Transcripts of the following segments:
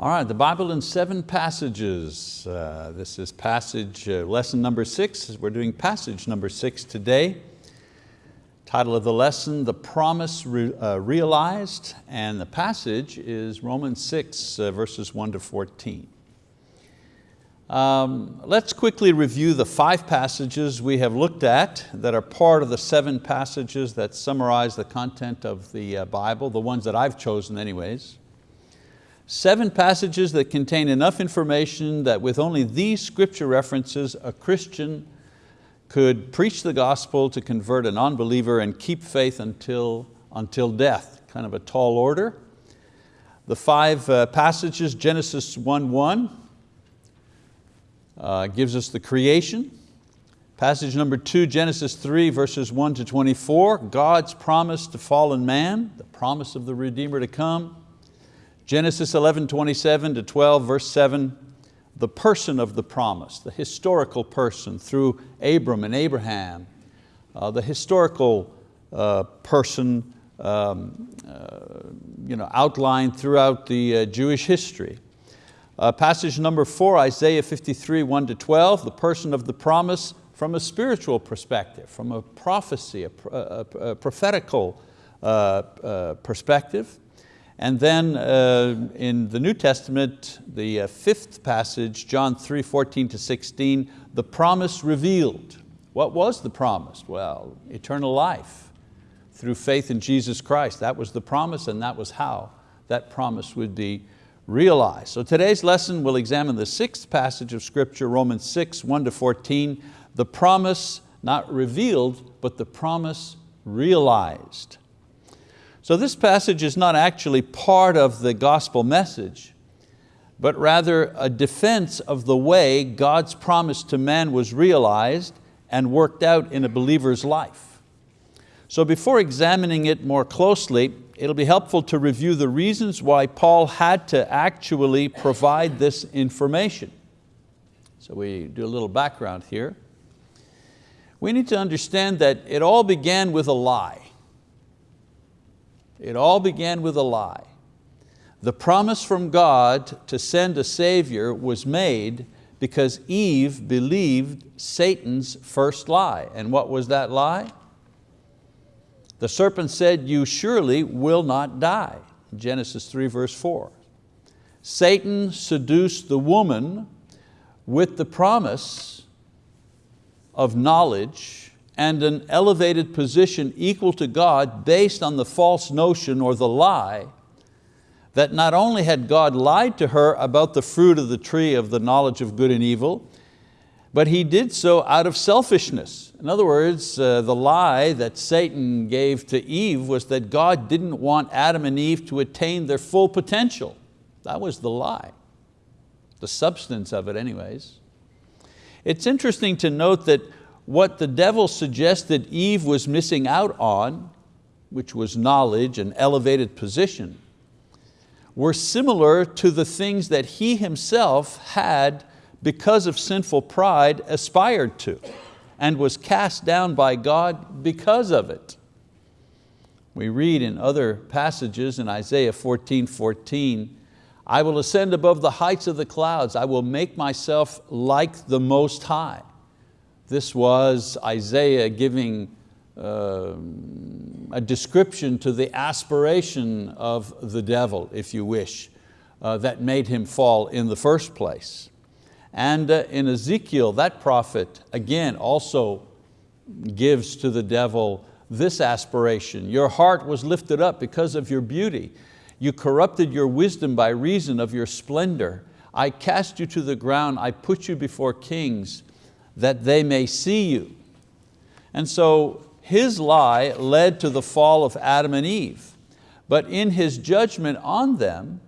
All right, the Bible in seven passages. Uh, this is passage, uh, lesson number six. We're doing passage number six today. Title of the lesson, The Promise Re uh, Realized, and the passage is Romans 6, uh, verses 1 to 14. Um, let's quickly review the five passages we have looked at that are part of the seven passages that summarize the content of the uh, Bible, the ones that I've chosen anyways. Seven passages that contain enough information that with only these scripture references, a Christian could preach the gospel to convert an unbeliever and keep faith until, until death, kind of a tall order. The five uh, passages, Genesis 1.1 uh, gives us the creation. Passage number two, Genesis 3 verses 1 to 24, God's promise to fallen man, the promise of the Redeemer to come. Genesis 11, 27 to 12, verse 7, the person of the promise, the historical person through Abram and Abraham, uh, the historical uh, person um, uh, you know, outlined throughout the uh, Jewish history. Uh, passage number four, Isaiah 53, 1 to 12, the person of the promise from a spiritual perspective, from a prophecy, a, a, a prophetical uh, perspective. And then uh, in the New Testament, the uh, fifth passage, John 3, 14 to 16, the promise revealed. What was the promise? Well, eternal life through faith in Jesus Christ. That was the promise and that was how that promise would be realized. So today's lesson will examine the sixth passage of scripture, Romans 6, 1 to 14, the promise not revealed, but the promise realized. So this passage is not actually part of the gospel message, but rather a defense of the way God's promise to man was realized and worked out in a believer's life. So before examining it more closely, it'll be helpful to review the reasons why Paul had to actually provide this information. So we do a little background here. We need to understand that it all began with a lie. It all began with a lie. The promise from God to send a savior was made because Eve believed Satan's first lie. And what was that lie? The serpent said, you surely will not die. Genesis 3 verse 4. Satan seduced the woman with the promise of knowledge and an elevated position equal to God based on the false notion or the lie that not only had God lied to her about the fruit of the tree of the knowledge of good and evil, but he did so out of selfishness. In other words, uh, the lie that Satan gave to Eve was that God didn't want Adam and Eve to attain their full potential. That was the lie, the substance of it anyways. It's interesting to note that what the devil suggested Eve was missing out on, which was knowledge and elevated position, were similar to the things that he himself had, because of sinful pride, aspired to and was cast down by God because of it. We read in other passages in Isaiah 14, 14, I will ascend above the heights of the clouds, I will make myself like the Most High. This was Isaiah giving uh, a description to the aspiration of the devil, if you wish, uh, that made him fall in the first place. And uh, in Ezekiel, that prophet, again, also gives to the devil this aspiration. Your heart was lifted up because of your beauty. You corrupted your wisdom by reason of your splendor. I cast you to the ground, I put you before kings, that they may see you. And so his lie led to the fall of Adam and Eve. But in his judgment on them,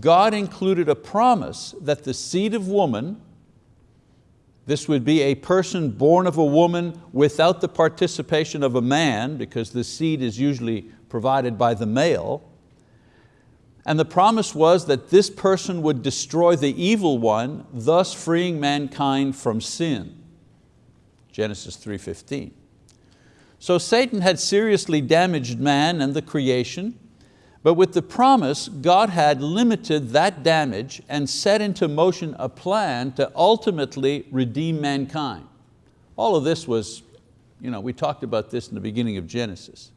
God included a promise that the seed of woman, this would be a person born of a woman without the participation of a man, because the seed is usually provided by the male, and the promise was that this person would destroy the evil one, thus freeing mankind from sin. Genesis 3.15. So Satan had seriously damaged man and the creation, But with the promise, God had limited that damage and set into motion a plan to ultimately redeem mankind. All of this was, you know, we talked about this in the beginning of Genesis.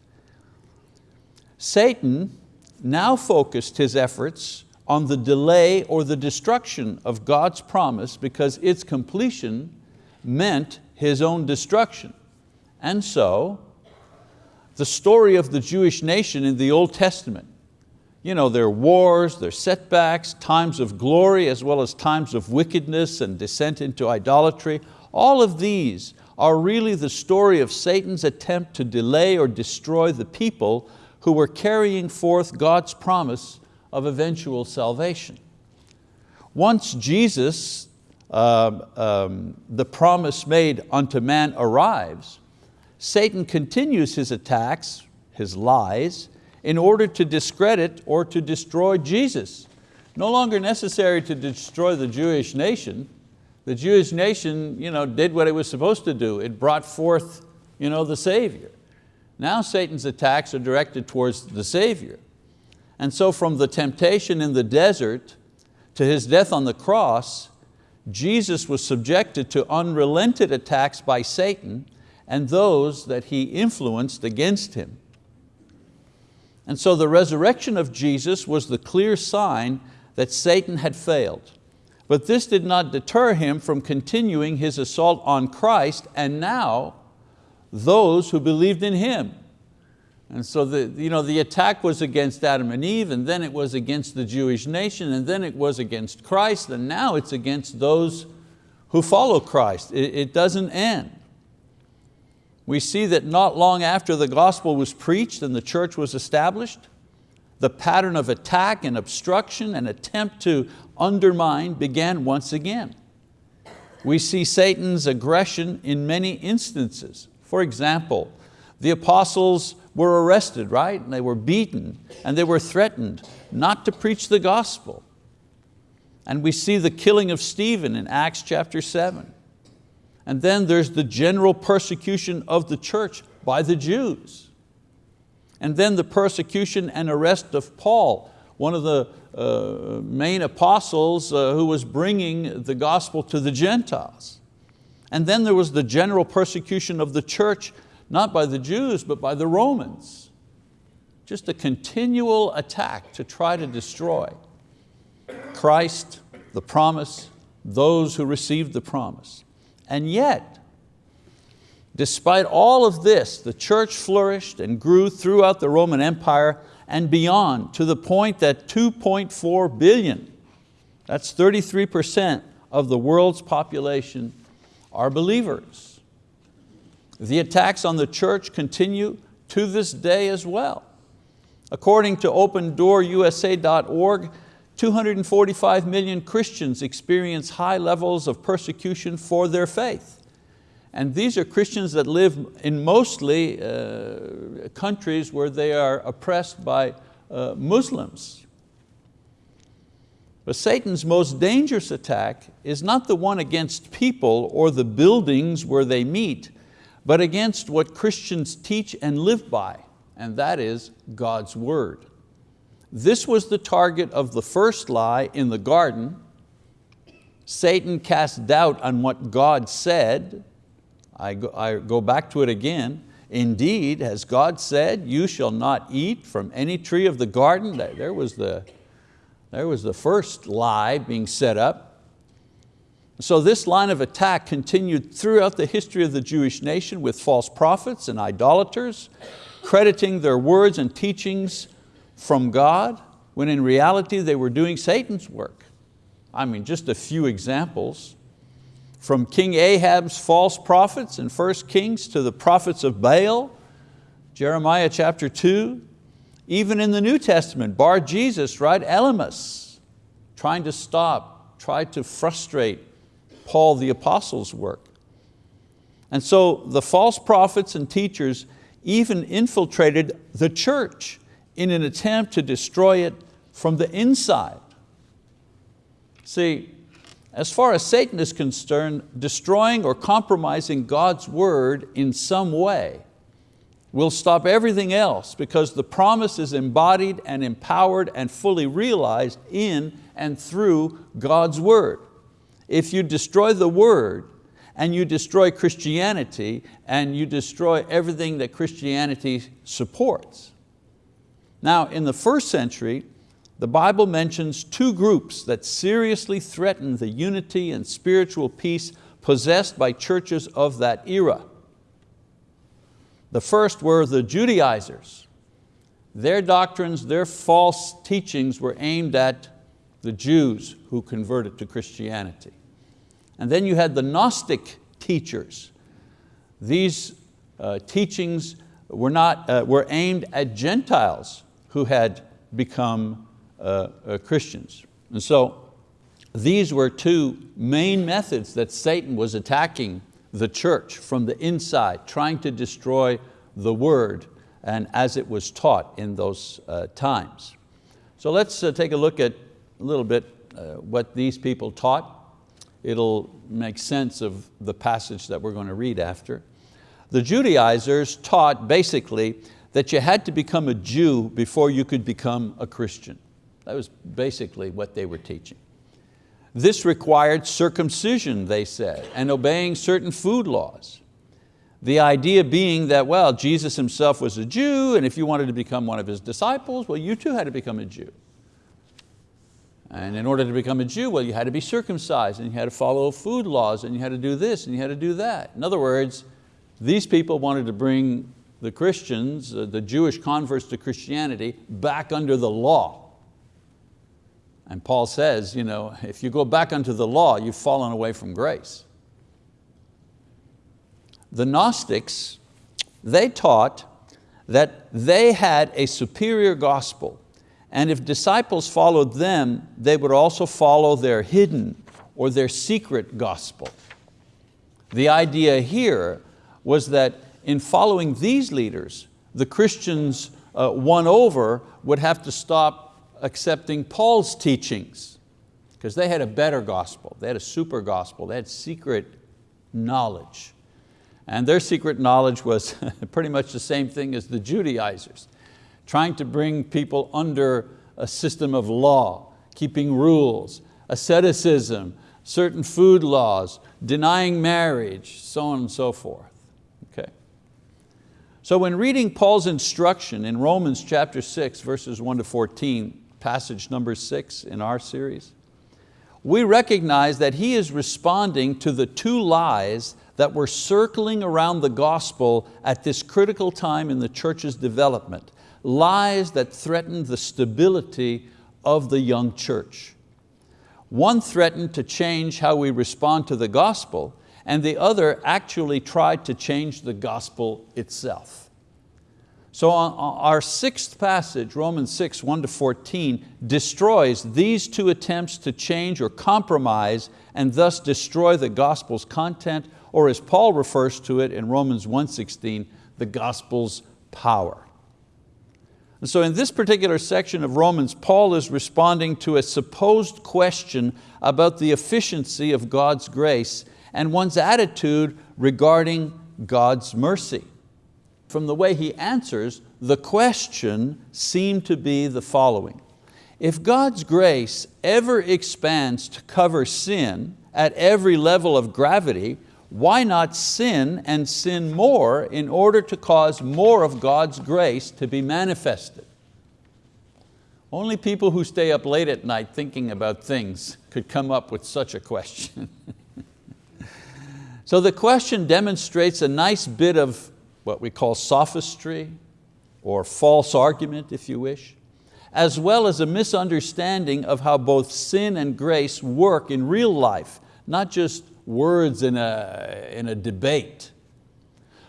Satan now focused his efforts on the delay or the destruction of God's promise because its completion meant his own destruction. And so, the story of the Jewish nation in the Old Testament, you know, their wars, their setbacks, times of glory as well as times of wickedness and descent into idolatry, all of these are really the story of Satan's attempt to delay or destroy the people who were carrying forth God's promise of eventual salvation. Once Jesus, uh, um, the promise made unto man arrives, Satan continues his attacks, his lies, in order to discredit or to destroy Jesus. No longer necessary to destroy the Jewish nation. The Jewish nation you know, did what it was supposed to do. It brought forth you know, the Savior. Now Satan's attacks are directed towards the Savior. And so from the temptation in the desert to His death on the cross, Jesus was subjected to unrelented attacks by Satan and those that he influenced against Him. And so the resurrection of Jesus was the clear sign that Satan had failed. But this did not deter him from continuing his assault on Christ and now those who believed in Him. And so the, you know, the attack was against Adam and Eve, and then it was against the Jewish nation, and then it was against Christ, and now it's against those who follow Christ. It, it doesn't end. We see that not long after the gospel was preached and the church was established, the pattern of attack and obstruction and attempt to undermine began once again. We see Satan's aggression in many instances. For example, the apostles were arrested, right? And they were beaten and they were threatened not to preach the gospel. And we see the killing of Stephen in Acts chapter seven. And then there's the general persecution of the church by the Jews. And then the persecution and arrest of Paul, one of the uh, main apostles uh, who was bringing the gospel to the Gentiles. And then there was the general persecution of the church, not by the Jews, but by the Romans. Just a continual attack to try to destroy Christ, the promise, those who received the promise. And yet, despite all of this, the church flourished and grew throughout the Roman Empire and beyond to the point that 2.4 billion, that's 33% of the world's population are believers. The attacks on the church continue to this day as well. According to OpenDoorUSA.org, 245 million Christians experience high levels of persecution for their faith. And these are Christians that live in mostly uh, countries where they are oppressed by uh, Muslims. But Satan's most dangerous attack is not the one against people or the buildings where they meet, but against what Christians teach and live by, and that is God's word. This was the target of the first lie in the garden. Satan cast doubt on what God said. I go, I go back to it again. Indeed, has God said, you shall not eat from any tree of the garden? There was the, there was the first lie being set up. So this line of attack continued throughout the history of the Jewish nation with false prophets and idolaters, crediting their words and teachings from God, when in reality they were doing Satan's work. I mean, just a few examples. From King Ahab's false prophets in 1 Kings to the prophets of Baal, Jeremiah chapter two, even in the New Testament, Bar Jesus, right, Elymas, trying to stop, tried to frustrate Paul the apostle's work. And so the false prophets and teachers even infiltrated the church in an attempt to destroy it from the inside. See, as far as Satan is concerned, destroying or compromising God's word in some way will stop everything else because the promise is embodied and empowered and fully realized in and through God's word. If you destroy the word and you destroy Christianity and you destroy everything that Christianity supports. Now in the first century, the Bible mentions two groups that seriously threatened the unity and spiritual peace possessed by churches of that era. The first were the Judaizers. Their doctrines, their false teachings were aimed at the Jews who converted to Christianity. And then you had the Gnostic teachers. These uh, teachings were, not, uh, were aimed at Gentiles who had become uh, uh Christians. And so these were two main methods that Satan was attacking the church from the inside, trying to destroy the word and as it was taught in those uh, times. So let's uh, take a look at a little bit what these people taught. It'll make sense of the passage that we're going to read after. The Judaizers taught basically that you had to become a Jew before you could become a Christian. That was basically what they were teaching. This required circumcision, they said, and obeying certain food laws. The idea being that, well, Jesus himself was a Jew, and if you wanted to become one of his disciples, well, you too had to become a Jew. And in order to become a Jew, well, you had to be circumcised, and you had to follow food laws, and you had to do this, and you had to do that. In other words, these people wanted to bring the Christians, uh, the Jewish converts to Christianity, back under the law. And Paul says, you know, if you go back unto the law, you've fallen away from grace. The Gnostics, they taught that they had a superior gospel and if disciples followed them, they would also follow their hidden or their secret gospel. The idea here was that in following these leaders, the Christians uh, won over would have to stop accepting Paul's teachings because they had a better gospel, they had a super gospel, they had secret knowledge. And their secret knowledge was pretty much the same thing as the Judaizers, trying to bring people under a system of law, keeping rules, asceticism, certain food laws, denying marriage, so on and so forth. Okay. So when reading Paul's instruction in Romans chapter 6, verses 1 to 14, passage number six in our series, we recognize that he is responding to the two lies that were circling around the gospel at this critical time in the church's development, lies that threatened the stability of the young church. One threatened to change how we respond to the gospel, and the other actually tried to change the gospel itself. So uh, uh, our sixth passage, Romans 6, 1 to 14, destroys these two attempts to change or compromise and thus destroy the gospel's content, or as Paul refers to it in Romans 1.16, the gospel's power. And so in this particular section of Romans, Paul is responding to a supposed question about the efficiency of God's grace and one's attitude regarding God's mercy from the way he answers, the question seemed to be the following. If God's grace ever expands to cover sin at every level of gravity, why not sin and sin more in order to cause more of God's grace to be manifested? Only people who stay up late at night thinking about things could come up with such a question. so the question demonstrates a nice bit of what we call sophistry or false argument, if you wish, as well as a misunderstanding of how both sin and grace work in real life, not just words in a, in a debate.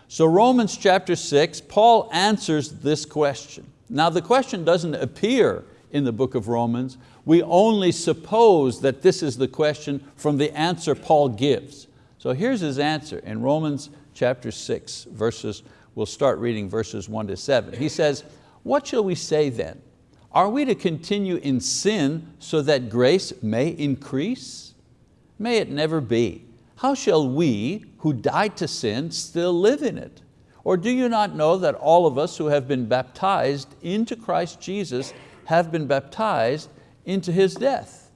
So Romans chapter six, Paul answers this question. Now the question doesn't appear in the book of Romans. We only suppose that this is the question from the answer Paul gives. So here's his answer in Romans chapter six, verses, we'll start reading verses one to seven. He says, what shall we say then? Are we to continue in sin so that grace may increase? May it never be. How shall we, who died to sin, still live in it? Or do you not know that all of us who have been baptized into Christ Jesus have been baptized into His death?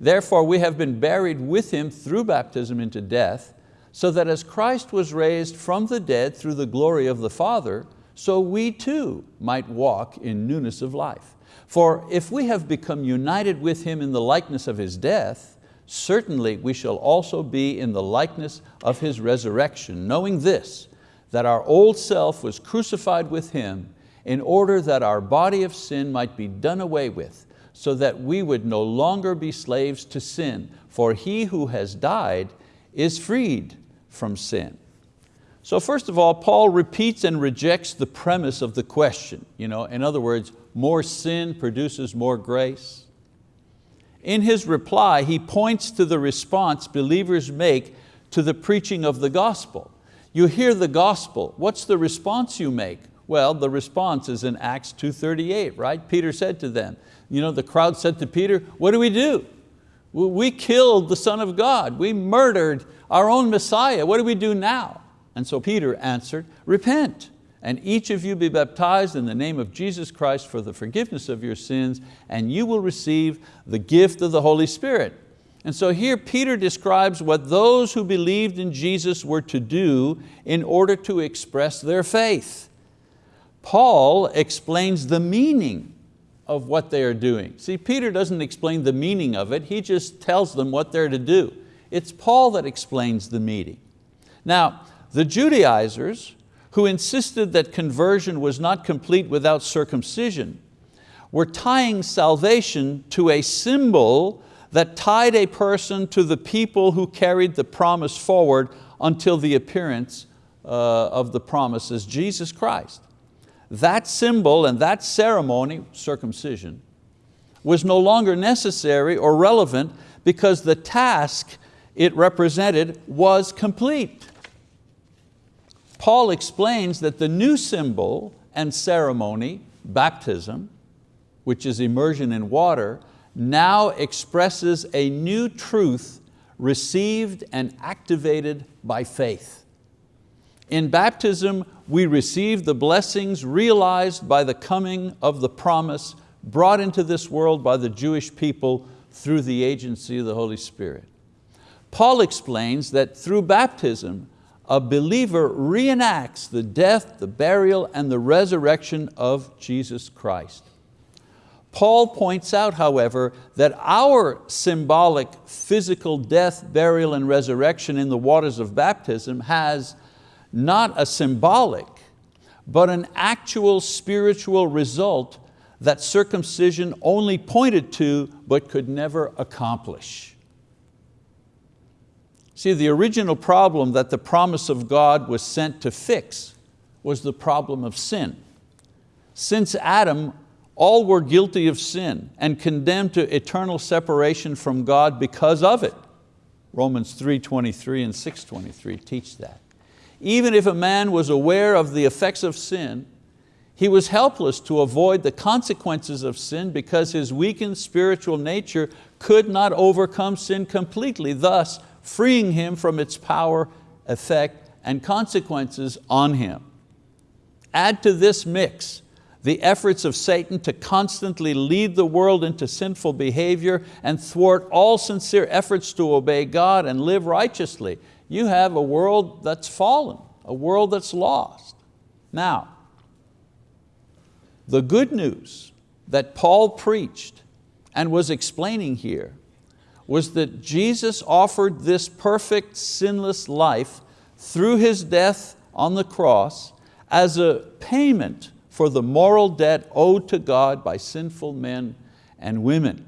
Therefore we have been buried with Him through baptism into death, so that as Christ was raised from the dead through the glory of the Father, so we too might walk in newness of life. For if we have become united with Him in the likeness of His death, certainly we shall also be in the likeness of His resurrection, knowing this, that our old self was crucified with Him in order that our body of sin might be done away with, so that we would no longer be slaves to sin, for he who has died is freed from sin. So first of all, Paul repeats and rejects the premise of the question. You know, in other words, more sin produces more grace. In his reply, he points to the response believers make to the preaching of the gospel. You hear the gospel, what's the response you make? Well, the response is in Acts 2.38, right? Peter said to them, you know, the crowd said to Peter, what do we do? We killed the Son of God. We murdered our own Messiah. What do we do now? And so Peter answered, repent and each of you be baptized in the name of Jesus Christ for the forgiveness of your sins and you will receive the gift of the Holy Spirit. And so here Peter describes what those who believed in Jesus were to do in order to express their faith. Paul explains the meaning of what they are doing. See, Peter doesn't explain the meaning of it, he just tells them what they're to do. It's Paul that explains the meaning. Now, the Judaizers, who insisted that conversion was not complete without circumcision, were tying salvation to a symbol that tied a person to the people who carried the promise forward until the appearance uh, of the promise as Jesus Christ. That symbol and that ceremony, circumcision, was no longer necessary or relevant because the task it represented was complete. Paul explains that the new symbol and ceremony, baptism, which is immersion in water, now expresses a new truth received and activated by faith. In baptism, we receive the blessings realized by the coming of the promise brought into this world by the Jewish people through the agency of the Holy Spirit. Paul explains that through baptism, a believer reenacts the death, the burial, and the resurrection of Jesus Christ. Paul points out, however, that our symbolic physical death, burial, and resurrection in the waters of baptism has not a symbolic, but an actual spiritual result that circumcision only pointed to but could never accomplish. See, the original problem that the promise of God was sent to fix was the problem of sin. Since Adam, all were guilty of sin and condemned to eternal separation from God because of it. Romans 3.23 and 6.23 teach that. Even if a man was aware of the effects of sin, he was helpless to avoid the consequences of sin because his weakened spiritual nature could not overcome sin completely. Thus, freeing him from its power, effect, and consequences on him. Add to this mix the efforts of Satan to constantly lead the world into sinful behavior and thwart all sincere efforts to obey God and live righteously. You have a world that's fallen, a world that's lost. Now, the good news that Paul preached and was explaining here was that Jesus offered this perfect sinless life through His death on the cross as a payment for the moral debt owed to God by sinful men and women.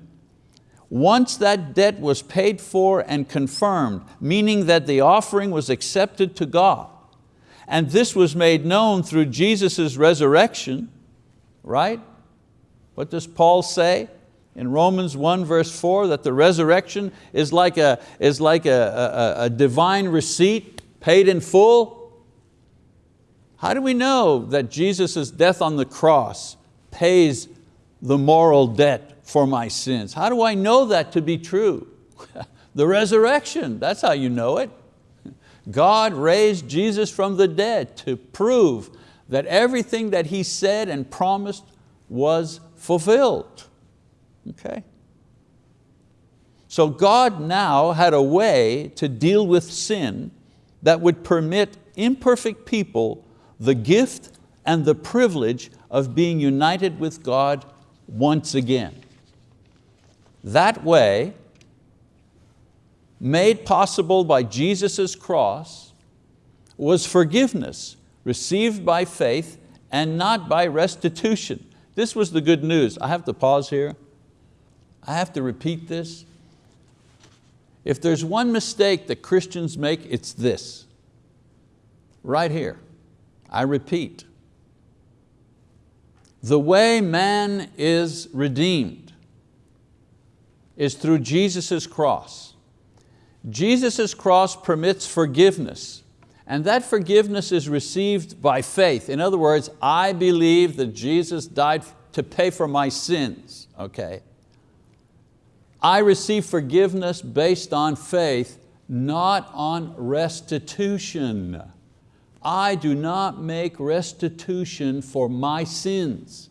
Once that debt was paid for and confirmed, meaning that the offering was accepted to God, and this was made known through Jesus' resurrection, right? What does Paul say? In Romans 1 verse 4 that the resurrection is like a, is like a, a, a divine receipt paid in full? How do we know that Jesus' death on the cross pays the moral debt for my sins? How do I know that to be true? the resurrection, that's how you know it. God raised Jesus from the dead to prove that everything that He said and promised was fulfilled. Okay? So God now had a way to deal with sin that would permit imperfect people the gift and the privilege of being united with God once again. That way, made possible by Jesus' cross, was forgiveness received by faith and not by restitution. This was the good news. I have to pause here. I have to repeat this. If there's one mistake that Christians make, it's this. Right here, I repeat. The way man is redeemed is through Jesus' cross. Jesus' cross permits forgiveness and that forgiveness is received by faith. In other words, I believe that Jesus died to pay for my sins, okay? I receive forgiveness based on faith, not on restitution. I do not make restitution for my sins.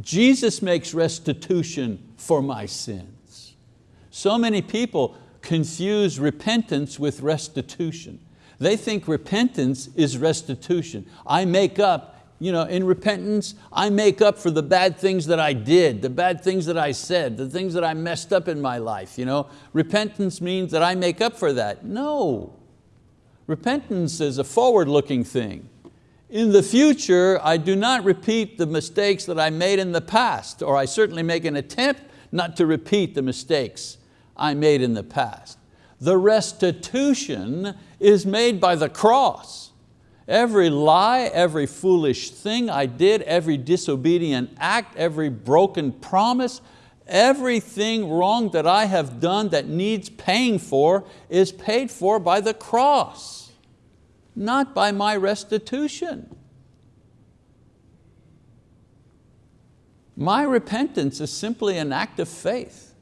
Jesus makes restitution for my sins. So many people confuse repentance with restitution. They think repentance is restitution. I make up, you know, in repentance, I make up for the bad things that I did, the bad things that I said, the things that I messed up in my life. You know? Repentance means that I make up for that. No. Repentance is a forward-looking thing. In the future, I do not repeat the mistakes that I made in the past, or I certainly make an attempt not to repeat the mistakes I made in the past. The restitution is made by the cross. Every lie, every foolish thing I did, every disobedient act, every broken promise, everything wrong that I have done that needs paying for is paid for by the cross, not by my restitution. My repentance is simply an act of faith.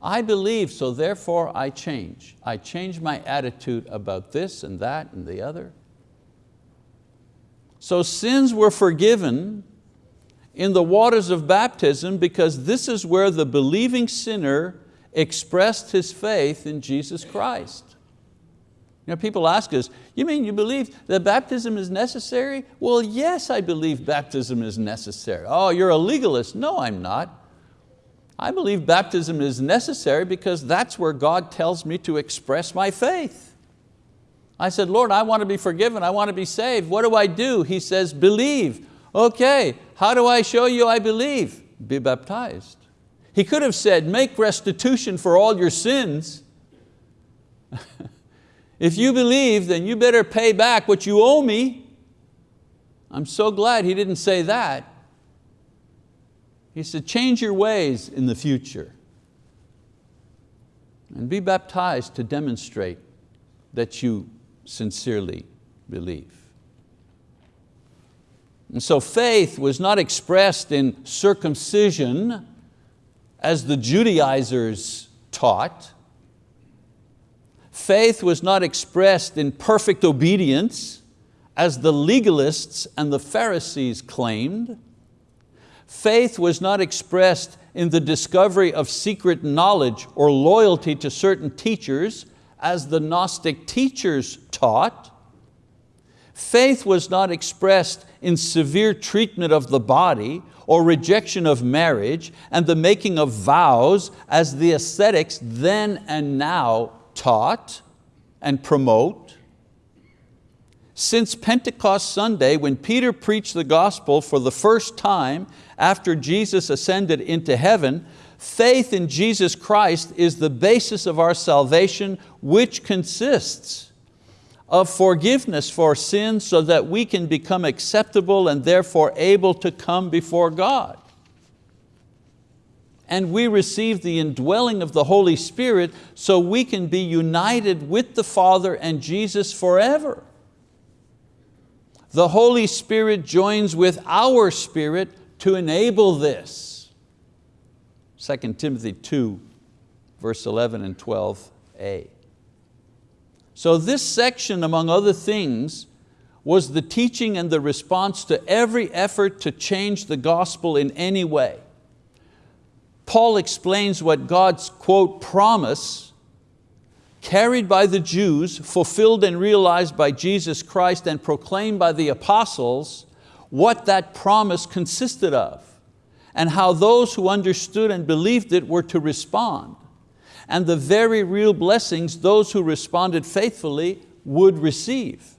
I believe, so therefore I change. I change my attitude about this and that and the other. So sins were forgiven in the waters of baptism because this is where the believing sinner expressed his faith in Jesus Christ. You know, people ask us, you mean you believe that baptism is necessary? Well, yes, I believe baptism is necessary. Oh, you're a legalist. No, I'm not. I believe baptism is necessary because that's where God tells me to express my faith. I said, Lord, I want to be forgiven, I want to be saved. What do I do? He says, believe. Okay, how do I show you I believe? Be baptized. He could have said, make restitution for all your sins. if you believe, then you better pay back what you owe me. I'm so glad he didn't say that. He said, change your ways in the future and be baptized to demonstrate that you sincerely believe. And so faith was not expressed in circumcision as the Judaizers taught. Faith was not expressed in perfect obedience as the legalists and the Pharisees claimed. Faith was not expressed in the discovery of secret knowledge or loyalty to certain teachers as the Gnostic teachers taught. Faith was not expressed in severe treatment of the body or rejection of marriage and the making of vows as the ascetics then and now taught and promote. Since Pentecost Sunday, when Peter preached the gospel for the first time after Jesus ascended into heaven, faith in Jesus Christ is the basis of our salvation, which consists of forgiveness for sins so that we can become acceptable and therefore able to come before God. And we receive the indwelling of the Holy Spirit so we can be united with the Father and Jesus forever the Holy Spirit joins with our spirit to enable this. 2 Timothy 2, verse 11 and 12a. So this section, among other things, was the teaching and the response to every effort to change the gospel in any way. Paul explains what God's, quote, promise carried by the Jews, fulfilled and realized by Jesus Christ and proclaimed by the apostles, what that promise consisted of and how those who understood and believed it were to respond and the very real blessings those who responded faithfully would receive.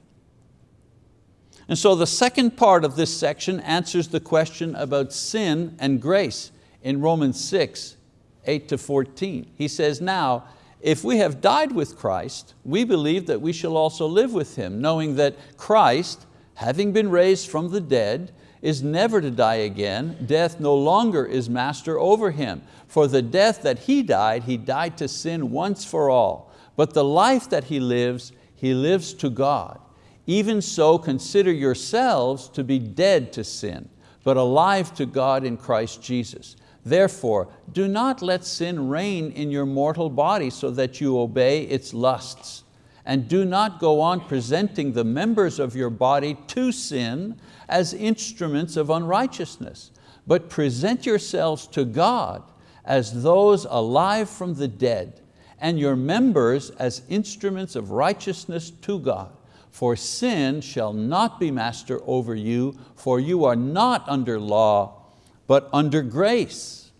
And so the second part of this section answers the question about sin and grace in Romans 6, 8 to 14. He says, now, if we have died with Christ, we believe that we shall also live with Him, knowing that Christ, having been raised from the dead, is never to die again. Death no longer is master over Him. For the death that He died, He died to sin once for all. But the life that He lives, He lives to God. Even so, consider yourselves to be dead to sin, but alive to God in Christ Jesus. Therefore, do not let sin reign in your mortal body so that you obey its lusts. And do not go on presenting the members of your body to sin as instruments of unrighteousness, but present yourselves to God as those alive from the dead, and your members as instruments of righteousness to God. For sin shall not be master over you, for you are not under law, but under grace.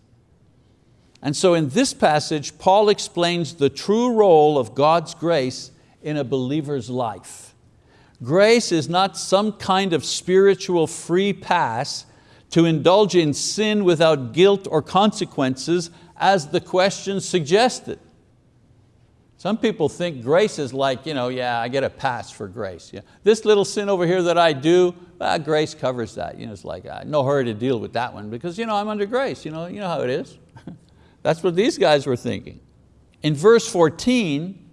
And so in this passage, Paul explains the true role of God's grace in a believer's life. Grace is not some kind of spiritual free pass to indulge in sin without guilt or consequences as the question suggested. Some people think grace is like, you know, yeah, I get a pass for grace. Yeah. This little sin over here that I do, ah, grace covers that. You know, it's like, ah, no hurry to deal with that one because you know, I'm under grace. You know, you know how it is. That's what these guys were thinking. In verse 14,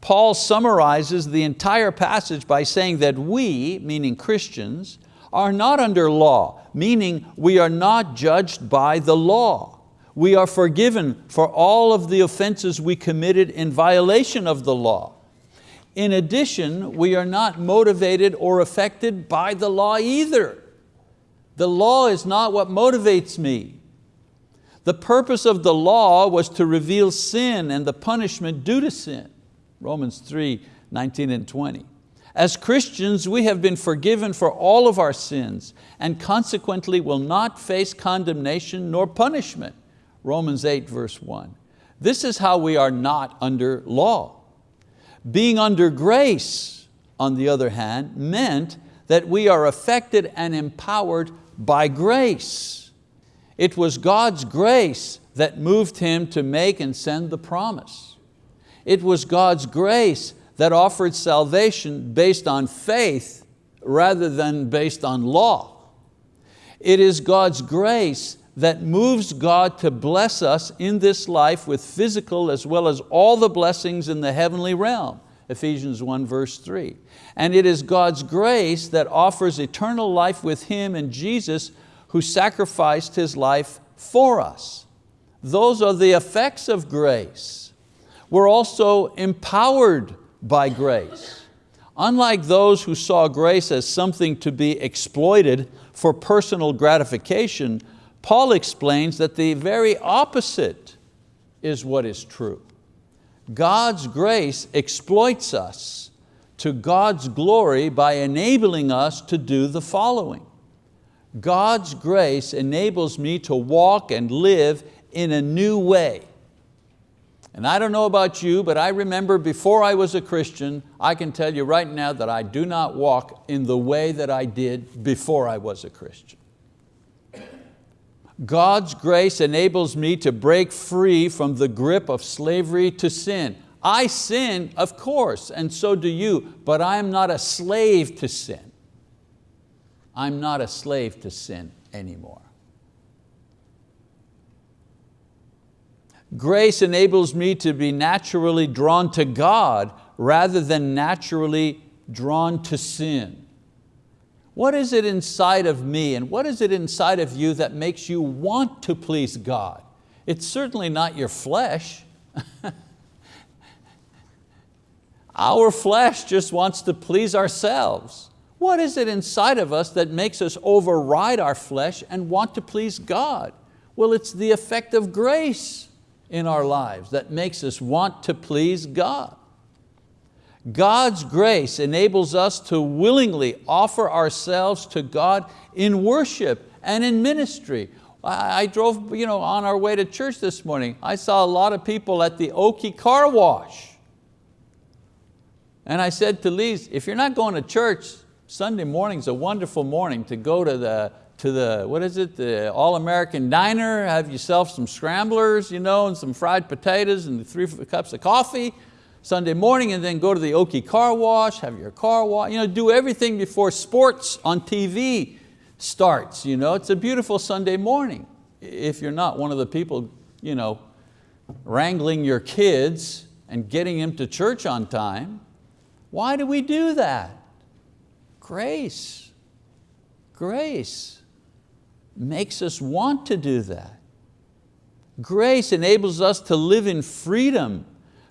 Paul summarizes the entire passage by saying that we, meaning Christians, are not under law, meaning we are not judged by the law we are forgiven for all of the offenses we committed in violation of the law. In addition, we are not motivated or affected by the law either. The law is not what motivates me. The purpose of the law was to reveal sin and the punishment due to sin. Romans 3, 19 and 20. As Christians, we have been forgiven for all of our sins and consequently will not face condemnation nor punishment. Romans 8 verse 1. This is how we are not under law. Being under grace, on the other hand, meant that we are affected and empowered by grace. It was God's grace that moved him to make and send the promise. It was God's grace that offered salvation based on faith rather than based on law. It is God's grace that moves God to bless us in this life with physical as well as all the blessings in the heavenly realm. Ephesians 1 verse 3. And it is God's grace that offers eternal life with Him and Jesus who sacrificed His life for us. Those are the effects of grace. We're also empowered by grace. Unlike those who saw grace as something to be exploited for personal gratification, Paul explains that the very opposite is what is true. God's grace exploits us to God's glory by enabling us to do the following. God's grace enables me to walk and live in a new way. And I don't know about you, but I remember before I was a Christian, I can tell you right now that I do not walk in the way that I did before I was a Christian. God's grace enables me to break free from the grip of slavery to sin. I sin, of course, and so do you, but I am not a slave to sin. I'm not a slave to sin anymore. Grace enables me to be naturally drawn to God rather than naturally drawn to sin. What is it inside of me and what is it inside of you that makes you want to please God? It's certainly not your flesh. Our flesh just wants to please ourselves. What is it inside of us that makes us override our flesh and want to please God? Well, it's the effect of grace in our lives that makes us want to please God. God's grace enables us to willingly offer ourselves to God in worship and in ministry. I, drove you know, on our way to church this morning. I saw a lot of people at the Oki car wash. And I said to Lise, if you're not going to church, Sunday morning's a wonderful morning to go to the, to the what is it, the All-American Diner, have yourself some scramblers you know, and some fried potatoes and three cups of coffee, Sunday morning and then go to the Oki car wash, have your car wash, you know, do everything before sports on TV starts. You know? It's a beautiful Sunday morning. If you're not one of the people you know, wrangling your kids and getting them to church on time, why do we do that? Grace, grace makes us want to do that. Grace enables us to live in freedom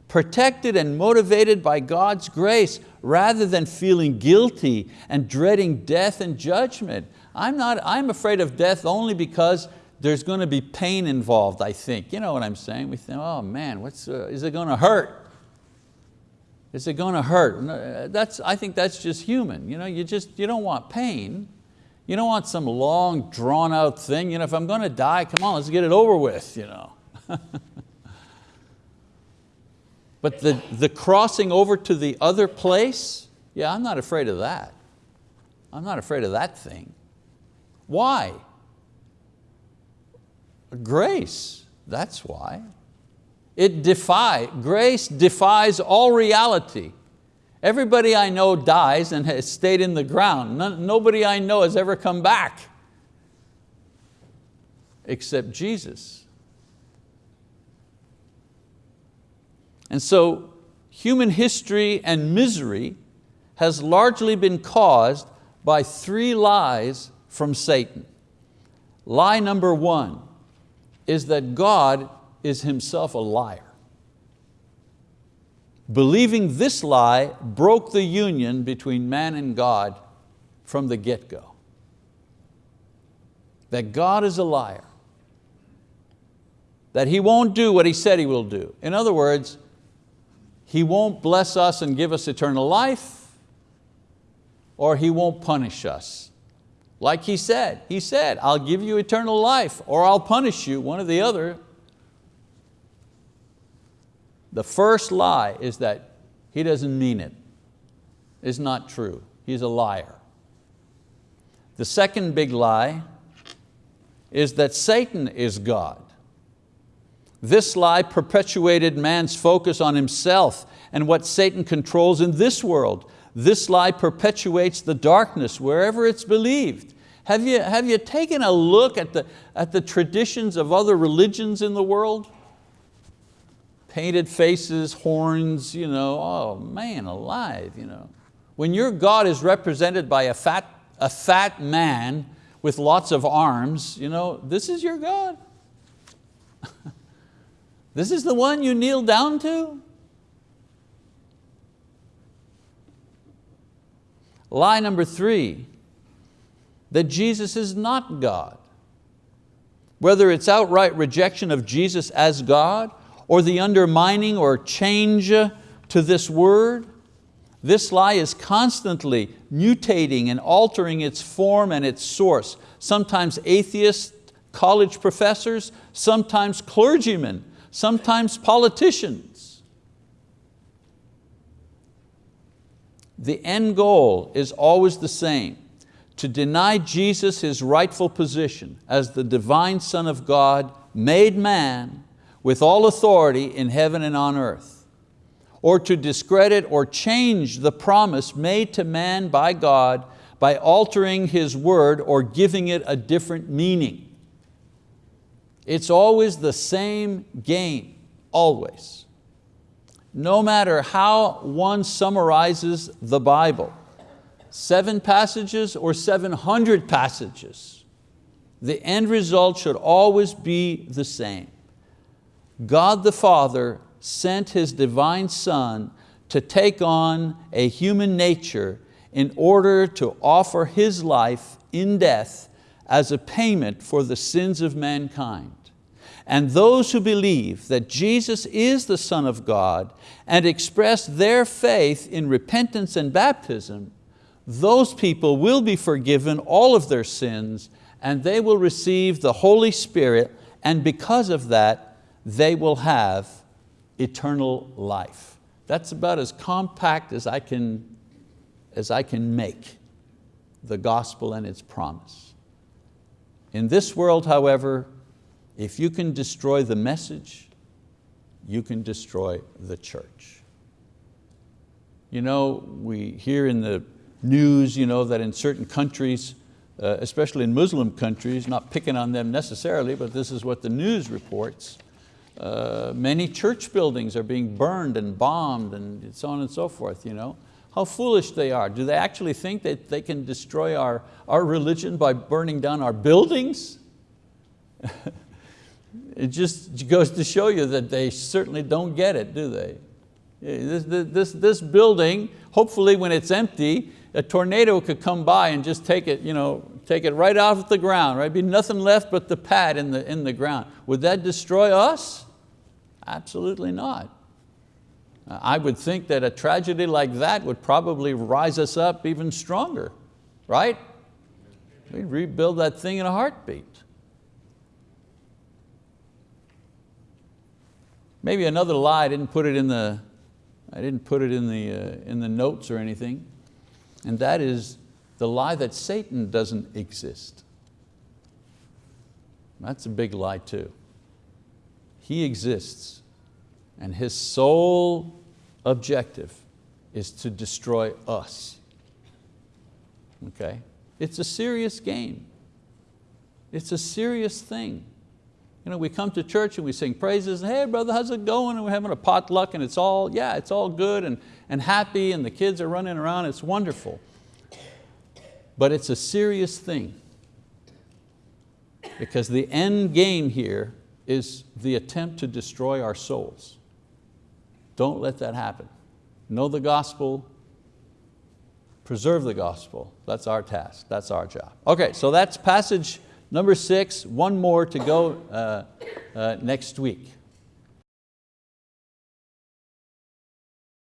protected and motivated by God's grace rather than feeling guilty and dreading death and judgment. I'm, not, I'm afraid of death only because there's going to be pain involved, I think. You know what I'm saying? We think, oh man, what's, uh, is it going to hurt? Is it going to hurt? Uh, that's, I think that's just human. You, know, you, just, you don't want pain. You don't want some long drawn out thing. You know, if I'm going to die, come on, let's get it over with. You know. But the, the crossing over to the other place, yeah, I'm not afraid of that. I'm not afraid of that thing. Why? Grace, that's why. It defy, grace defies all reality. Everybody I know dies and has stayed in the ground. nobody I know has ever come back except Jesus. And so human history and misery has largely been caused by three lies from Satan. Lie number one is that God is himself a liar. Believing this lie broke the union between man and God from the get-go. That God is a liar. That He won't do what He said He will do. In other words, he won't bless us and give us eternal life, or He won't punish us. Like He said, He said, I'll give you eternal life, or I'll punish you, one or the other. The first lie is that He doesn't mean it. It's not true. He's a liar. The second big lie is that Satan is God. This lie perpetuated man's focus on himself and what Satan controls in this world. This lie perpetuates the darkness wherever it's believed. Have you, have you taken a look at the, at the traditions of other religions in the world? Painted faces, horns, you know, oh man alive. You know. When your God is represented by a fat, a fat man with lots of arms, you know, this is your God. This is the one you kneel down to? Lie number three, that Jesus is not God. Whether it's outright rejection of Jesus as God or the undermining or change to this word, this lie is constantly mutating and altering its form and its source. Sometimes atheists, college professors, sometimes clergymen sometimes politicians. The end goal is always the same, to deny Jesus his rightful position as the divine Son of God, made man, with all authority in heaven and on earth, or to discredit or change the promise made to man by God by altering His word or giving it a different meaning. It's always the same game, always. No matter how one summarizes the Bible, seven passages or 700 passages, the end result should always be the same. God the Father sent His divine Son to take on a human nature in order to offer His life in death as a payment for the sins of mankind. And those who believe that Jesus is the Son of God and express their faith in repentance and baptism, those people will be forgiven all of their sins and they will receive the Holy Spirit and because of that, they will have eternal life. That's about as compact as I can, as I can make the gospel and its promise. In this world, however, if you can destroy the message, you can destroy the church. You know, we hear in the news you know, that in certain countries, uh, especially in Muslim countries, not picking on them necessarily, but this is what the news reports, uh, many church buildings are being burned and bombed and so on and so forth. You know? How foolish they are. Do they actually think that they can destroy our, our religion by burning down our buildings? it just goes to show you that they certainly don't get it, do they? This, this, this building, hopefully when it's empty, a tornado could come by and just take it, you know, take it right off the ground, right? Be nothing left but the pad in the, in the ground. Would that destroy us? Absolutely not. I would think that a tragedy like that would probably rise us up even stronger, right? We'd rebuild that thing in a heartbeat. Maybe another lie, I didn't put it in the, I didn't put it in the, uh, in the notes or anything, and that is the lie that Satan doesn't exist. That's a big lie too. He exists and his sole objective is to destroy us. Okay? It's a serious game. It's a serious thing. You know, we come to church and we sing praises, and hey brother, how's it going? And we're having a potluck and it's all, yeah, it's all good and, and happy and the kids are running around, it's wonderful. But it's a serious thing because the end game here is the attempt to destroy our souls. Don't let that happen. Know the gospel, preserve the gospel. That's our task, that's our job. Okay, so that's passage number six, one more to go uh, uh, next week.